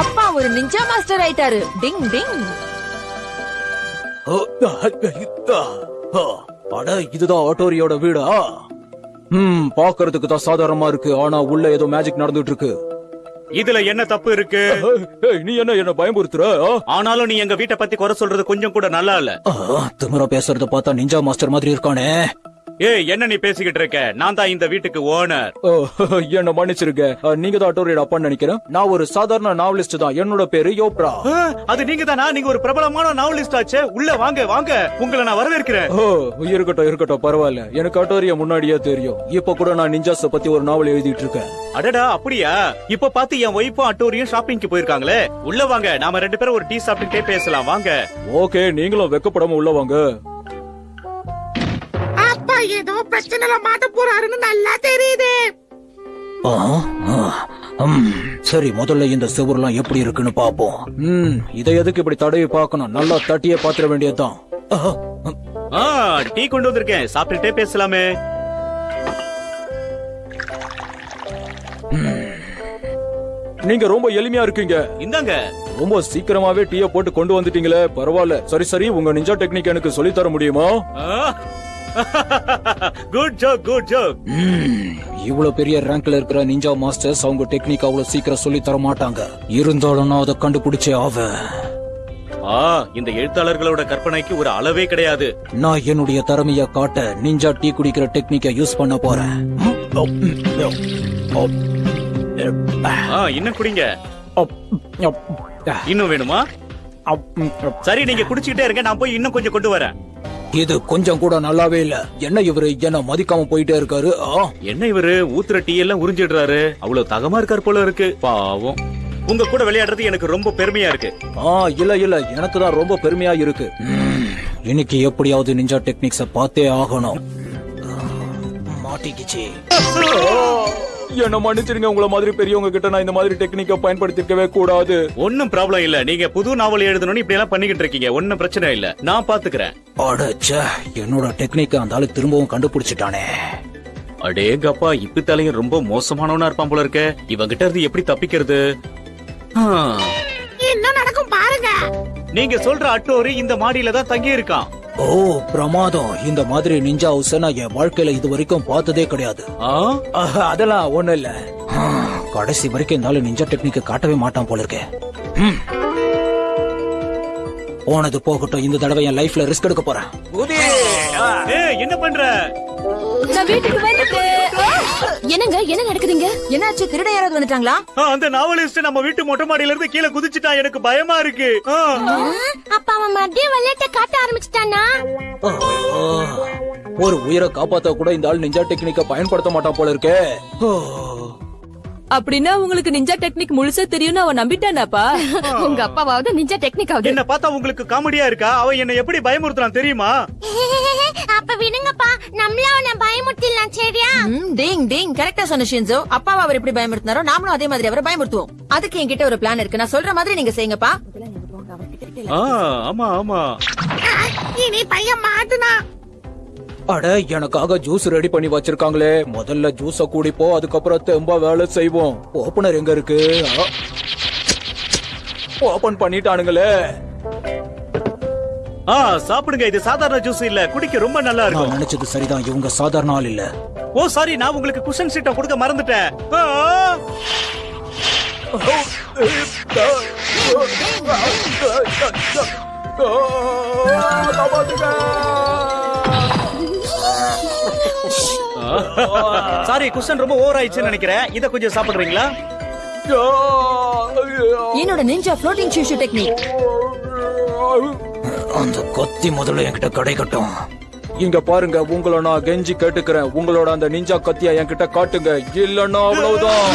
அப்பா ஒரு ninja master ஆயிட்டாரு. டிங் டிங். அட இதுதான் ஆட்டோரியோட வீடா? ம் பாக்குறதுக்கு தான் சாதாரணமா இருக்கு. ஆனா உள்ள ஏதோ மேஜிக் நடந்துட்டு இருக்கு இதுல என்ன தப்பு இருக்கு? நீ என்ன என்ன பயமுறுத்துற? ஆனாலும் நீ எங்க வீட்டை பத்தி குறை சொல்றது கொஞ்சம் கூட நல்லா இல்ல. ஆ, திமிரா பேசுறத பார்த்தா நிஞ்சா மாஸ்டர் மாதிரி இருக்கானே. ஏய் என்ன நீ பேசிக்கிட்டு இருக்க? நான் தான் இந்த வீட்டுக்கு ஓனர். ஓ, என்ன மன்னிச்சிருக்க நீங்க தான் ஆட்டோரியோட அப்பான்னு நினைக்கிறேன். நான் ஒரு சாதாரண நாவலிஸ்ட் தான். என்னோட பேரு யோப்ரா. அது நீங்க தானா? நீங்க ஒரு பிரபலமான நாவலிஸ்ட் ஆச்சே. உள்ள வாங்க வாங்க. உங்களை நான் வரவேற்கிறேன். ஓ இருக்கட்டும் இருக்கட்டும் பரவாயில்ல. எனக்கு ஆட்டோரியா முன்னாடியே தெரியும். இப்ப கூட நான் நிஞ்சாஸ பத்தி ஒரு நாவல் எழுதிட்டு இருக்கேன். அடடா அப்படியா? இப்ப பார்த்து என் ஒய்ஃபும் அட்டோரியும் ஷாப்பிங்க்கு போயிருக்காங்களே. உள்ள வாங்க நாம ரெண்டு பேரும் ஒரு டீ சாப்பிட்டுட்டே பேசலாம். வாங்க. ஓகே நீங்களும் வெக்கப்படாம உள்ள வாங்க. ஏதோ பிரச்சனைல மாட்ட போறாருன்னு நல்லா தெரியுது. சரி முதல்ல இந்த சுவர்லாம் எப்படி இருக்குன்னு பாப்போம் ம் இதை எதுக்கு இப்படி தடவி பார்க்கணும்? நல்லா தட்டியே பாத்திர வேண்டியதுதான். ஆ டீ கொண்டு வந்திருக்கேன். சாப்பிட்டுட்டே பேசலாமே. நீங்க ரொம்ப எளிமையா இருக்கீங்க. இந்தாங்க. ரொம்ப சீக்கிரமாவே டீய போட்டு கொண்டு வந்துட்டீங்களே. பரவாயில்ல. சரி சரி உங்க நிஞ்சா டெக்னிக் எனக்கு சொல்லி தர முடியுமா? குட் ஜோக் குட் ஜோக் இவ்வளவு பெரிய ரேங்க்ல இருக்கிற நிஞ்சா மாஸ்டர்ஸ் அவங்க டெக்னிக் அவ்வளவு சீக்கிரம் சொல்லி தர மாட்டாங்க. இருந்தாலும் நான் அதை கண்டுபிடிச்சே ஆவேன். ஆ இந்த எழுத்தாளர்களோட கற்பனைக்கு ஒரு அளவே கிடையாது. நான் என்னுடைய திறமைய காட்ட நிஞ்சா டீ குடிக்கிற டெக்னிக்கை யூஸ் பண்ண போறேன். ஆ இன்னும் குடிங்க. இன்னும் வேணுமா? சரி நீங்க குடிச்சுக்கிட்டே இருங்க நான் போய் இன்னும் கொஞ்சம் கொண்டு வரேன். இது கொஞ்சம் கூட நல்லாவே இல்ல. என்ன இவரு என்ன மதிக்காம போயிட்டே இருக்காரு? ஆ, என்ன இவரு? ஊத்துற டீ எல்லாம் உறிஞ்சிடுறாரு. அவ்வளவு தகமா இருக்கார் போல இருக்கு. பாவம். உங்க கூட விளையாடுறது எனக்கு ரொம்ப பெருமையா இருக்கு. ஆ இல்ல இல்ல. எனக்கு தான் ரொம்ப பெருமையா இருக்கு. இன்னைக்கு எப்படியாவது நிஞ்சா டெக்னிக்ஸ பார்த்தே ஆகணும். மாட்டிக்கிச்சு. என்ன மன்னிச்சிருங்க உங்கள மாதிரி பெரியவங்க கிட்ட நான் இந்த மாதிரி டெக்னிக்க பயன்படுத்திக்கவே கூடாது. ஒன்னும் ப்ராப்ளம் இல்ல. நீங்க புது நாவல் எழுதணும்னு இப்படி எல்லாம் பண்ணிக்கிட்டு இருக்கீங்க. ஒன்னும் பிரச்சனை இல்ல. நான் பாத்துக்கிறேன். அடச்ச என்னோட டெக்னிக்க அந்த ஆளு திரும்பவும் கண்டுபிடிச்சிட்டானே. அடேங்கப்பா இப்பித்தாலையும் ரொம்ப மோசமானவனா இருப்பான் போல இருக்க. இவங்கிட்ட இருந்து எப்படி தப்பிக்கிறது? ஆ, என்ன நடக்கும் பாருங்க. நீங்க சொல்ற அட்டோரி இந்த மாடியில தான் தங்கி இருக்கான் ஓ பிரமாதம். இந்த மாதிரி நிஞ்சா ஹவுஸ் நான் என் வாழ்க்கையில இது வரைக்கும் பார்த்ததே கிடையாது. அதெல்லாம் ஒண்ணு இல்ல. கடைசி வரைக்கும் இந்த ஆளு நிஞ்சா டெக்னிக்க காட்டவே மாட்டான் போல இருக்கே. ம். போனது போகட்டும் இந்த தடவை என் லைஃப்ல ரிஸ்க் எடுக்க போறேன். என்ன பண்ற? நான் வீட்டுக்கு வந்துட்டேன் என்னங்க என்ன நடக்குதுங்க? என்னாச்சு? திருட யாராவது வந்துட்டாங்களா? அந்த நாவலிஸ்ட் நம்ம வீட்டு மொட்டை மாடியில இருந்து கீழே குதிச்சுட்டான். எனக்கு பயமா இருக்கு. ஆ. அப்பா அவன் மறுபடியும் விளையாட்ட காட்ட ஆரம்பிச்சிட்டானா ஆ, ஒரு உயிரை காப்பாத்த கூட இந்த ஆள் நிஞ்சா டெக்னிக்க பயன்படுத்த மாட்டான் போல இருக்கே. அப்படின்னா உங்களுக்கு நிஞ்சா டெக்னிக் முழுசா தெரியும்னு அவன் நம்பிட்டானாப்பா? உங்க அப்பாவாவது நிஞ்சா டெக்னிக் ஆகுது. என்ன பார்த்தா உங்களுக்கு காமெடியா இருக்கா? அவன் என்ன எப்படி பயமுறுத்துறான் தெரியுமா? அப்ப விடுங்கப்பா. நம்மள அவனை பயமுறுத்திடலாம் சரியா? டிங் டிங். கரெக்டா சொன்ன ஷின்சோ அப்பாவை அவர் எப்படி பயமுறுத்தினாரோ நாமளும் அதே மாதிரி அவரை பயமுறுத்துவோம். அதுக்கு என்கிட்ட ஒரு பிளான் இருக்கு. நான் சொல்ற மாதிரி நீங்க செய்யுங்கப்பா. ஆமா ஆமா. இனி பையன் மாட்டுனா? அட எனக்காக ஜூஸ் ரெடி பண்ணி வச்சிருக்காங்களே. முதல்ல ஜூஸ குடிப்போம் அதுக்கப்புறம் தெம்பா வேலை செய்வோம். ஓபனர் எங்க இருக்கு? ஓபன் பண்ணிட்டானுங்களே. ஆ சாப்பிடுங்க. இது சாதாரண ஜூஸ் இல்ல. குடிக்க ரொம்ப நல்லா இருக்கும். நினைச்சது சரிதான். இவங்க சாதாரண ஆள் இல்ல. ஓ சாரி நான் உங்களுக்கு குஷன் சீட்டை கொடுக்க மறந்துட்டேன். சாரி குஷன் ரொம்ப ஓவர் ஆயிடுச்சுன்னு நினைக்கிறேன். இத கொஞ்சம் சாப்பிடுறீங்களா? என்னோட நிஞ்சா ஃப்ளோட்டிங் ஷூஷு டெக்னிக் அந்த கத்தி முதல்ல என்கிட்ட கிடைக்கட்டும் இங்க பாருங்க உங்களை நான் கெஞ்சி கேட்டுக்கிறேன் உங்களோட அந்த நிஞ்சா கத்திய என்கிட்ட காட்டுங்க இல்லன்னா அவ்வளவுதான்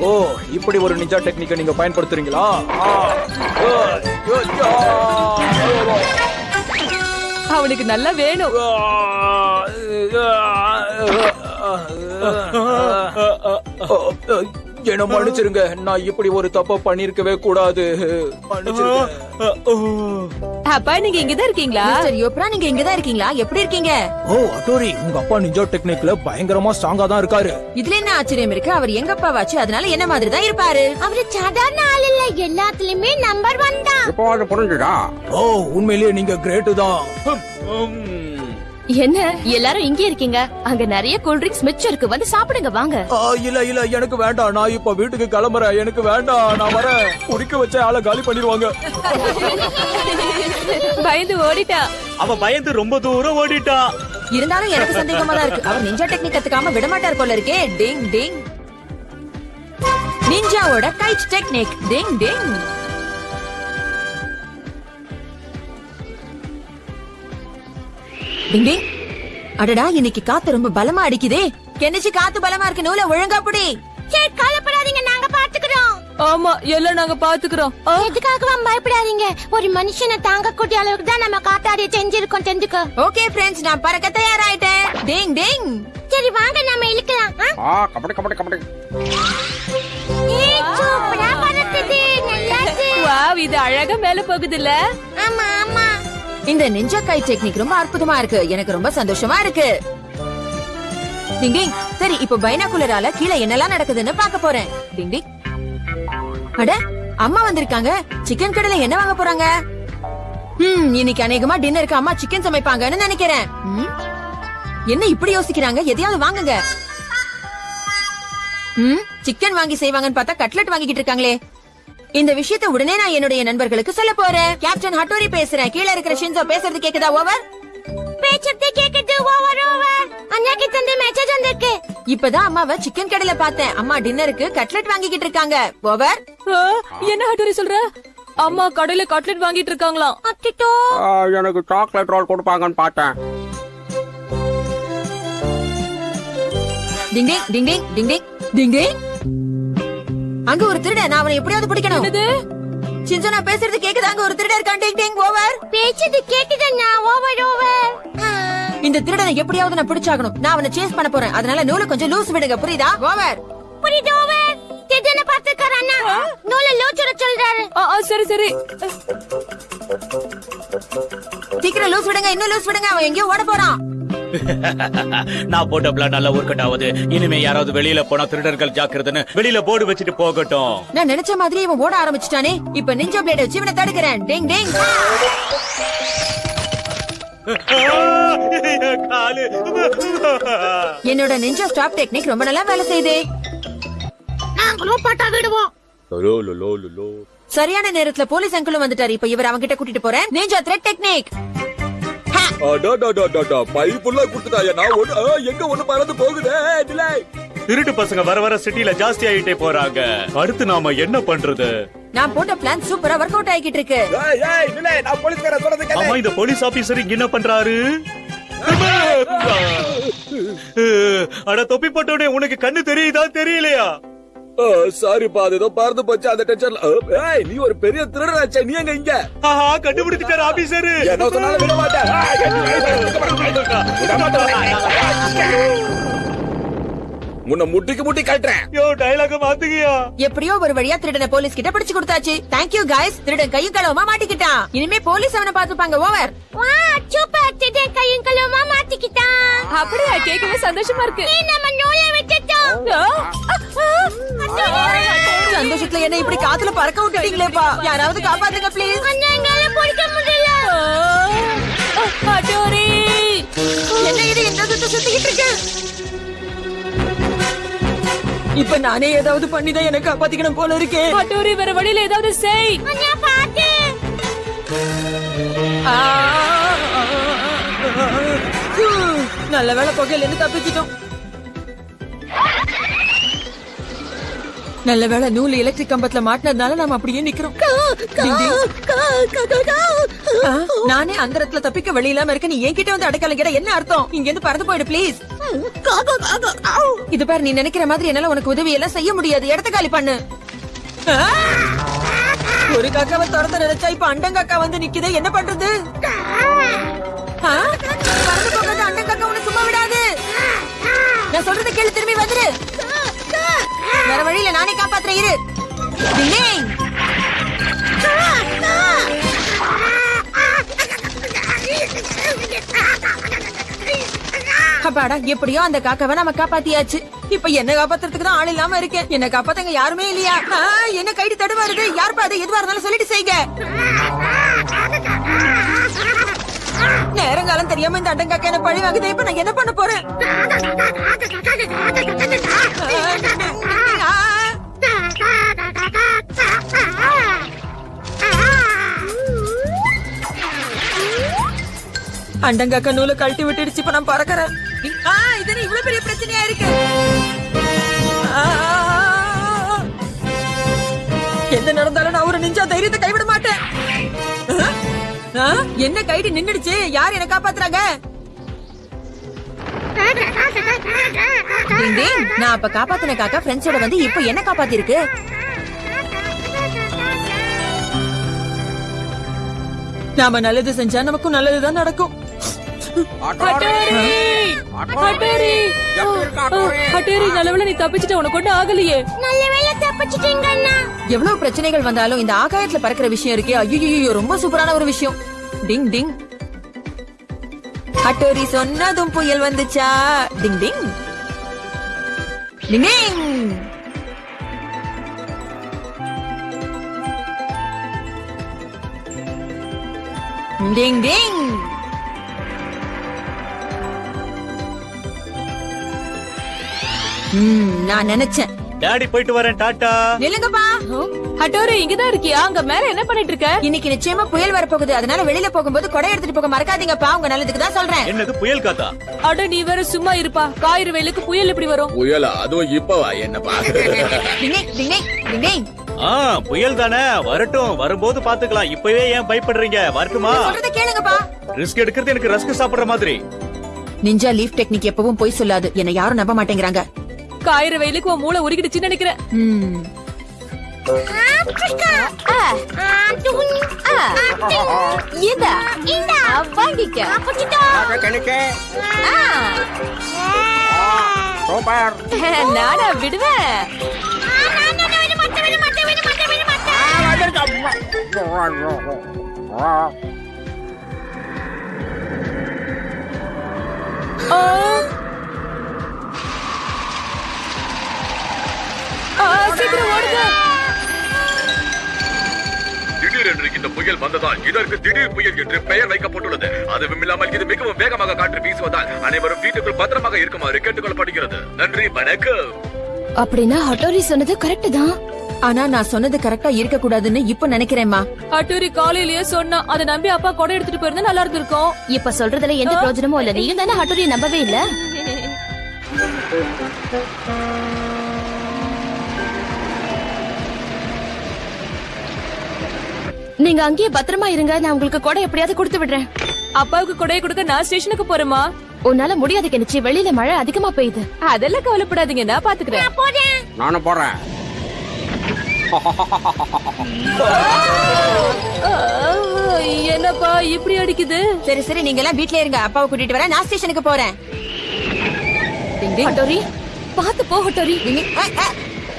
ஓ இப்படி ஒரு நிஞ்சா டெக்னிக்கை நீங்க பயன்படுத்துறீங்களா அவனுக்கு நல்லா வேணும் Oh, என்ன மன்னிச்சிருங்க. நான் இப்படி ஒரு தப்ப பண்ணிருக்கவே கூடாது. அப்பா நீங்க இங்கதான் இருக்கீங்களா? மிஸ்டர் யோப்ரா நீங்க இங்கதான் இருக்கீங்களா? எப்படி இருக்கீங்க? ஓ அட்டோரி உங்க அப்பா நிஞ்சா டெக்னிக்ல பயங்கரமா ஸ்ட்ராங்கா தான் இருக்காரு. இதுல என்ன ஆச்சரியம் இருக்கு? அவர் எங்க அப்பாவாச்சு? அதனால என்ன மாதிரி தான் இருப்பாரு? அவரு சாதாரண ஆள் இல்ல. எல்லாத்துலயுமே நம்பர் ஒன் தான். இப்போ அது புரிஞ்சுதா? ஓ உண்மையிலேயே நீங்க கிரேட்டு தான். என்ன? எல்லாரும் இங்கே இருக்கீங்க. அங்க நிறைய கூல் ட்ரிங்க்ஸ் மிச்சம் இருக்கு. வந்து சாப்பிடுங்க வாங்க. ஆ, இல்ல இல்ல எனக்கு வேண்டாம். நான் இப்ப வீட்டுக்கு கிளம்புறேன். எனக்கு வேண்டாம். நான் வரேன் குடிக்க வச்ச ஆளை காலி பண்ணிடுவாங்க. பயந்து ஓடிட்டா. அவ பயந்து ரொம்ப தூரம் ஓடிட்டா. இருந்தாலும் எனக்கு சந்தேகமா தான் இருக்கு. அவர் நிஞ்சா டெக்னிக் கத்துக்காம விட மாட்டார் போல இருக்கே. டிங் டிங் நிஞ்சாவோட கைட் டெக்னிக் டிங் டிங் டிங் டிங் அடடா இன்னைக்கு காத்து ரொம்ப பலமா அடிக்குதே. கெனிச்சு காத்து பலமா இருக்கு நூல ஒழுங்கா புடி. சரி கவலைப்படாதீங்க நாங்க பாத்துக்கிறோம். ஆமா எல்லாம் நாங்க பாத்துக்கிறோம். எதுக்காகவும் பயப்படாதீங்க? ஒரு மனுஷனை தாங்கக்கூடிய அளவுக்கு தான் நம்ம காத்தாடிய செஞ்சிருக்கோம் தெரிஞ்சுக்க. ஓகே ஃப்ரெண்ட்ஸ் நான் பறக்க தயாராயிட்டேன். டிங் டிங். சரி வாங்க நம்ம இழுக்கலாம். ஆ? கபடி கபடி கபடி. ஏய், சூப்பரா பறக்குது நல்லாச்சு. வாவ் இது அழகா மேல போகுதுல்ல? ஆமா ஆமா. இந்த நிஞ்சா கை டெக்னிக் ரொம்ப அற்புதமா இருக்கு. எனக்கு ரொம்ப சந்தோஷமா இருக்கு. டிங் சரி இப்போ பைனாகுலரால கீழே என்னெல்லாம் நடக்குதுன்னு பாக்க போறேன். டிங் டிங் அட அம்மா வந்திருக்காங்க. சிக்கன் கடையில என்ன வாங்க போறாங்க? ம் இன்னைக்கு அநேகமா டின்னருக்கு அம்மா சிக்கன் சமைப்பாங்கன்னு நினைக்கிறேன். என்ன இப்படி யோசிக்கிறாங்க? எதையாவது வாங்குங்க. ம் சிக்கன் வாங்கி செய்வாங்கன்னு பார்த்தா கட்லெட் வாங்கிக்கிட்டு இருக்காங்களே. இந்த விஷயத்தை உடனே நான் என்னுடைய நண்பர்களுக்கு சொல்ல போறேன். கேப்டன் ஹட்டோரி பேசுறேன். கீழே இருக்கிற ஷின்சோ பேசுறது கேக்குதா ஓவர் பேச்சத்தை கேக்குது ஓவர் ஓவர் அண்ணாக்கு தந்தை மெசேஜ் வந்திருக்கு. இப்பதான் அம்மாவை சிக்கன் கடையில பார்த்தேன். அம்மா டின்னருக்கு கட்லெட் வாங்கிக்கிட்டு இருக்காங்க. ஓவர் என்ன ஹட்டோரி சொல்ற? அம்மா கடையில கட்லெட் வாங்கிட்டு இருக்காங்களா அச்சோ எனக்கு சாக்லேட் ரோல் கொடுப்பாங்கன்னு பார்த்தேன். டிங் டிங் டிங் டிங் டிங் டிங் அங்க ஒரு திருடன் நான் அவனை எப்படியாவது பிடிக்கணும். என்னது? ஷின்சோ நான் பேசுறது கேக்குதா? அங்க ஒரு திருடன் இருக்கான் டிங் ஓவர். பேச்சது கேக்குதுண்ணா ஓவர் ஓவர். இந்த திருடனை எப்படியாவது நான் பிடிச்சாகணும். நான் அவனை சேஸ் பண்ண போறேன். அதனால நூலை கொஞ்சம் லூஸ் விடுங்க புரியுதா? ஓவர். புரியுது ஓவர். திடீர்னு பார்த்துக்கார அண்ணா. நூல லூச்சுட சொல்றாரு. ஆ, ஆ, சரி சரி. சீக்கிரம் லூஸ் விடுங்க இன்னும் லூஸ் விடுங்க அவன் எங்கேயோ ஓட போறான். நான் போட்ட பிளான் நல்லா ஒர்க் அவுட் ஆகுது. இனிமே யாராவது வெளியில போனா திருடர்கள் ஜாக்கிரதைன்னு வெளியில போர்டு வச்சுட்டு போகட்டும். நான் நினைச்ச மாதிரி இவன் ஓட ஆரம்பிச்சிட்டானே. இப்ப நிஞ்சா பிளேட வச்சு இவனை தடுக்கிறேன். டிங் டிங் காலு. என்னோட நிஞ்சா ஸ்டாப் டெக்னிக் ரொம்ப நல்லா வேலை செய்யுதே நாங்களும் பட்டா விடுவோம். சரியான நேரத்துல போலீஸ் அங்கிளும் வந்துட்டாரு. இப்ப இவர் அவங்க கிட்ட கூட்டிட்டு போறேன். நிஞ்சா த்ரெட் டெக்னிக் பைப்புள்ள குடுத்துட்டாயா. நான் ஒண்ணு எங்க ஒண்ணு பறந்து போகுதே? திருட்டு பசங்க வர வர சிட்டில ஜாஸ்தி ஆயிட்டே போறாங்க. அடுத்து நாம என்ன பண்றது? நான் போட்ட பிளான் சூப்பரா ஒர்க் அவுட் ஆகிட்டு இருக்கு. ஏய் ஏய் டிலே. நான் போலீஸ்கார சொல்றது கேளு. ஆமா இந்த போலீஸ் ஆபீசர் இங்க என்ன பண்றாரு? அட தொப்பி போட்டோடனே உனக்கு கண்ணு தெரியுதா? தெரியலையா? சாரிப்பா அது ஏதோ பறந்து போச்சு அந்த டென்ஷன்ல ஏய் நீ ஒரு பெரிய திருடனாச்சே நீ எங்க இங்க? ஆஹா கண்டுபிடிச்சிட்டாரு ஆபீசர் என்ன சொன்னாலும் விட மாட்டேன். உன்னை முட்டிக்கு முட்டி கட்டுறேன். யோ டைலாக மாத்துக்கியா? எப்படியோ ஒரு வழியா திருடனை போலீஸ் கிட்ட பிடிச்சு கொடுத்தாச்சு. Thank you guys. திருடன் கையும் களவுமா மாட்டிக்கிட்டான். இனிமே போலீஸ் அவனை பாத்துப்பாங்க ஓவர் வா சூப்பர் திடீர் கையும் கழுவுமா மாட்டிக்கிட்டான். அப்படியா? கேட்கவே சந்தோஷமா இருக்கு. நீ நம்ம சந்தோஷத்துல என்ன இப்படி காத்துல பறக்க விட்டுட்டீங்களேப்பா யாராவது காப்பாத்துங்க ப்ளீஸ் எங்களால பிடிக்க முடியல. என்ன இது? சுத்த சுத்திக்கிட்டு இருக்கு? இப்ப நானே ஏதாவது பண்ணிதான் எனக்கு காப்பாத்திக்கணும் போல இருக்கே. ஹட்டோரி வேற வழியில ஏதாவது செய். நல்ல வேலை புகையில இருந்து தப்பிச்சிட்டோம். நல்ல வேளை நூல் எலக்ட்ரிக் கம்பத்துல மாட்டினதுனால நாம அப்படியே நிக்கிறோம். நானே அந்த இடத்துல தப்பிக்க வழி இல்லாம இருக்க நீ என்கிட்ட வந்து அடைக்கலம் கேட்ட என்ன அர்த்தம்? இங்க இருந்து பறந்து போயிடு ப்ளீஸ் இது பாரு நீ நினைக்கிற மாதிரி என்னால உனக்கு உதவி எல்லாம் செய்ய முடியாது. இடத்த காலி பண்ணு! ஒரு காக்காவை துரத்த நினைச்சா இப்ப அண்டங்காக்கா வந்து நிக்குதே என்ன பண்றது? ஆ? பறந்து போகாத அண்டங்காக்கா உன்னை சும்மா விடாது. நான் சொல்றது கேளு திரும்பி வந்துரு. வேற வழியில நானே காப்பாத்துற இரு. அப்பாடா எப்படியோ அந்த காக்காவை நம்ம காப்பாத்தியாச்சு. இப்ப என்ன காப்பாத்துறதுக்கு தான் ஆள் இல்லாம இருக்கேன். என்ன காப்பாத்தங்க யாருமே இல்லையா? என்ன கைடு தடுமாறுது. யாருப்பா அது எதுவா இருந்தாலும் சொல்லிட்டு செய்யுங்க நேரங்காலம் தெரியாம இந்த அண்டங்காக்க என்ன பழி வாங்குதே இப்ப நான் என்ன பண்ண போறேன்? அண்டங்காக்க நூலை கழட்டி விட்டுடுச்சு இப்ப நான் பறக்கறேன். ஆ, இது என்ன இவ்வளவு பெரிய பிரச்சனையா இருக்கு? ஆ, எந்த நடந்தாலும் நான் ஒரு நிஞ்சா தைரியத்தை கைவிட மாட்டேன். ஆ? என்ன கைடு நின்னுடுச்சு? யார் என்ன காப்பாத்துறாங்க? நான் அப்ப காப்பாத்தின காக்கா ஃப்ரெண்ட்ஸோட வந்து இப்ப என்ன காப்பாத்திருக்கு? நாம நல்லது செஞ்சா நமக்கும் நல்லதுதான் நடக்கும். ஹட்டோரி நல்லவேளை நீ தப்பிச்சிட்ட உனக்கு ஒண்ணும் ஆகலையே. நல்ல வேளை தப்பிச்சிட்டீங்க அண்ணா எவ்வளவு பிரச்சனைகள் வந்தாலும் இந்த ஆகாயத்துல பறக்கிற விஷயம் இருக்கே ஐயோ ரொம்ப சூப்பரான ஒரு விஷயம். டிங் டிங். ஹட்டோரி சொன்னதும் புயல் வந்துச்சா? டிங் டிங். Ding ding. டிங் டிங். நான் நினைச்சேன். டாடி போயிட்டு வரேன் டாட்டா. நில்லுங்கப்பா. ஹட்டோரி இங்கதான் இருக்கியா? அங்க மேல என்ன பண்ணிட்டு இருக்க இன்னைக்கு நிச்சயமா புயல் வரப்போகுது. அதனால வெளியில போகும்போது கொடை எடுத்துட்டு போக மறக்காதீங்கப்பா. உங்க நல்லதுக்கு தான் சொல்றேன். என்னது புயல் காத்தா? அட நீ வேற சும்மா இருப்பா. காயிறு வெயிலுக்கு புயல் எப்படி வரும். புயலா? அதுவும் இப்பவா? என்னப்பா. ஆ புயல் தானே. வரட்டும். வரும்போது பாத்துக்கலாம். இப்பவே ஏன் பயப்படுறீங்க? வரட்டுமா? கேளுங்கப்பா. ரிஸ்க் எடுக்கிறது எனக்கு ரஸ்க் சாப்பிடுற மாதிரி. நிஞ்சா லீஃப் டெக்னிக் எப்பவும் பொய் சொல்லாது. என்ன யாரும் நம்ப மாட்டேங்கிறாங்க. காயிறு வெயிலுக்கு உன் மூளை உருகிடுச்சுன்னு நினைக்கிறேன். நானா விடுவேன். ஆ. சீக்கிரம் ஓடுங்க. திடீரென்று இந்த புயல் வந்ததால் இதற்கு திடீர் புயல் என்று பெயர் வைக்கப்பட்டுள்ளது. அதுவும் இல்லாமல் இது மிகவும் வேகமாக காற்று வீசுவதால் அனைவரும் வீட்டுக்குள் பத்திரமாக இருக்குமாறு கேட்டுக்கொள்ளப்படுகிறது. நன்றி வணக்கம். அப்படின்னா ஹட்டோரி சொன்னது கரெக்ட் தான். ஆனா நான் சொன்னது கரெக்டா இருக்க கூடாதுன்னு இப்ப நினைக்கிறேன்மா. ஹட்டோரி காலையிலேயே சொன்னா அதை நம்பி அப்பா கொடை எடுத்துட்டு போயிருந்தா நல்லா இருந்திருக்கும். இப்ப சொல்றதுல எந்த பிரயோஜனமும் இல்ல. நீயும் தானே ஹட்டோரியை நம்பவே இல்ல. நீங்க அங்கேயே பத்திரமா இருங்க. நான் உங்களுக்கு கொடை எப்படியாவது கொடுத்து விடுறேன். அப்பாவுக்கு கொடையை கொடுக்க நான் ஸ்டேஷனுக்கு போறேமா உன்னால முடியாது கெனிச்சி. வெளியில மழை அதிகமா பெய்யுது. அதெல்லாம் கவலைப்படாதீங்க. நான் பாத்துக்கிறேன். நானும் போறேன். என்னப்பா இப்படி அடிக்குது? சரி சரி நீங்க எல்லாம் வீட்லயே இருங்க. அப்பாவை கூட்டிட்டு வரேன். நான் ஸ்டேஷனுக்கு போறேன். ஹட்டோரி பாத்து போ ஹட்டோரி.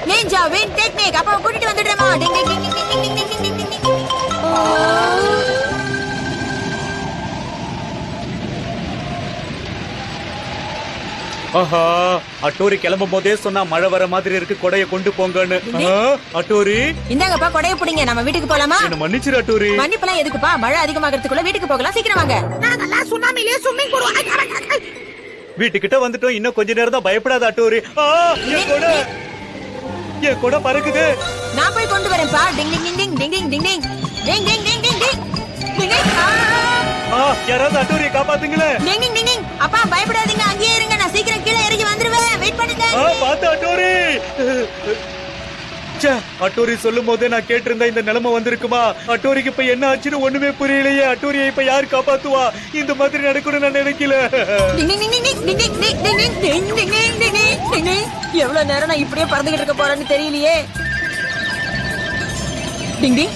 நீ ஜா வெயிட் டேக் அப்பாவை கூட்டிட்டு வந்துடுறேமா டிங் ஆஹா அட்டோரி கிளம்பும் போதே சொன்னா மழை வர மாதிரி இருக்கு கொடைய கொண்டு போங்கன்னு. அட்டோரி? இந்தாங்கப்பா கொடைய பிடிங்க. நம்ம வீட்டுக்கு போலாமா? என்ன மன்னிச்சிரு அட்டோரி. மன்னிப்பெல்லாம் எதுக்குப்பா? மழை அதிகமாகறதுக்குள்ள வீட்டுக்கு போகலாம். சீக்கிரம் வாங்க. நாங்கெல்லாம் சுனாமிலே ஸ்விம்மிங் போடுவோம். வீட்டுக்கிட்ட வந்துட்டோம். இன்னும் கொஞ்ச நேரம் தான் பயப்படாத அட்டோரி. ஆ, என் கொடை. என் கொடை பறக்குது. நான் போய் கொண்டு வரேன்ப்பா. டிங் ding ding ding ding ding. Ding ding ding ding ding டிங் யாராவது அட்டூரிய காப்பாத்துங்களே டிங் டிங் டிங் அப்பா பயப்படாதீங்க அங்கேயே இருங்க நான் சீக்கிரம் கீழே இறங்கி வந்துருவேன் வெயிட் பண்ணுங்க பாத்து அட்டூரி அட்டூரி சொல்லும் போதே நான் கேட்டிருந்தா இந்த நிலைமை வந்திருக்குமா அட்டூரிக்கு இப்ப என்ன ஆச்சுன்னு ஒண்ணுமே புரியலையே அட்டூரியை இப்ப யார் காப்பாத்துவா இந்த மாதிரி நடக்கணும்னு நான் நினைக்கல எவ்வளவு நேரம் நான் இப்படியே பறந்துகிட்டு இருக்க போறேன்னு தெரியலையே டிங் ding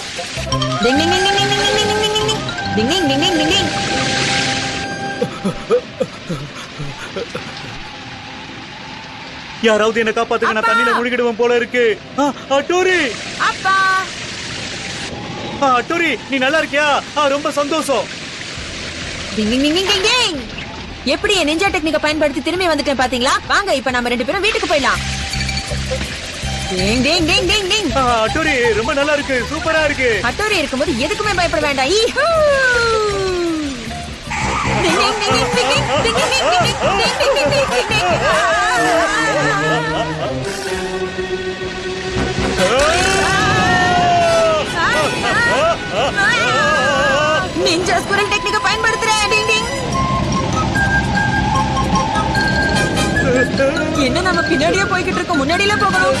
ding ding ding ding ding ding ding ding ding ding ding ding ding ding ding டிங் யாராவது என்ன காப்பாத்துங்க நான் தண்ணியில முழுகிடுவேன் போல இருக்கு அட்டோரி அப்பா அட்டோரி நீ நல்லா இருக்கியா ரொம்ப சந்தோஷம் டிங் டிங் டிங் டிங் டிங் டிங் எப்படி என் நிஞ்சா டெக்னிக்க பயன்படுத்தி திரும்பி வந்துட்டேன் பாத்தீங்களா வாங்க இப்ப நம்ம ரெண்டு பேரும் வீட்டுக்கு போயிடலாம் டிங் டிங் டிங் டிங் டிங் ஆ, அட்டோரி ரொம்ப நல்லா இருக்கு சூப்பரா இருக்கு அட்டோரி இருக்கும்போது எதுக்குமே பயப்பட வேண்டாம் ஈஹூ! டிங் டிங் டிங் டிங் என்ன நம்ம பின்னாடியே போய்கிட்டு இருக்கோம். முன்னாடியில போகணும்.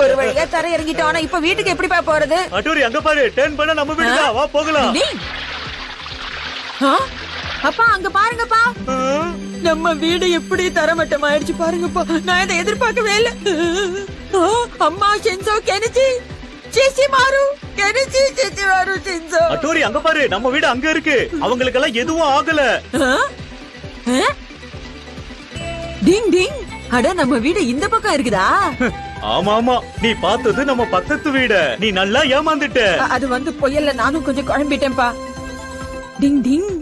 ஒரு வழியா தர இறங்கிட்டோம். ஆனா இப்ப வீட்டுக்கு எப்படிப்பா போறது? அட்டோரி அங்க பாரு. டர்ன் பண்ண நம்ம வீடு தான். வா போகலாம்? அப்பா அங்க பாருங்கப்பா. நம்ம வீடு எப்படி தரமட்டம் ஆயிடுச்சு பாருங்கப்பா. நான் இதை எதிர்பார்க்கவே இல்ல. அம்மா சென்சோ கெனிச்சி சிசி மாறு அட்டோரி அங்க பாரு நம்ம வீடு அங்க இருக்கு. அவங்களுக்கெல்லாம் எதுவும் ஆகல? டிங் டிங். அட நம்ம வீடு இந்த பக்கம் இருக்குதா? ஆமா ஆமா. நீ பார்த்தது நம்ம பக்கத்து வீட. நீ நல்லா ஏமாந்துட்ட. அது வந்து புயல்ல நானும் கொஞ்சம் குழம்பிட்டேன்பா டிங் டிங்.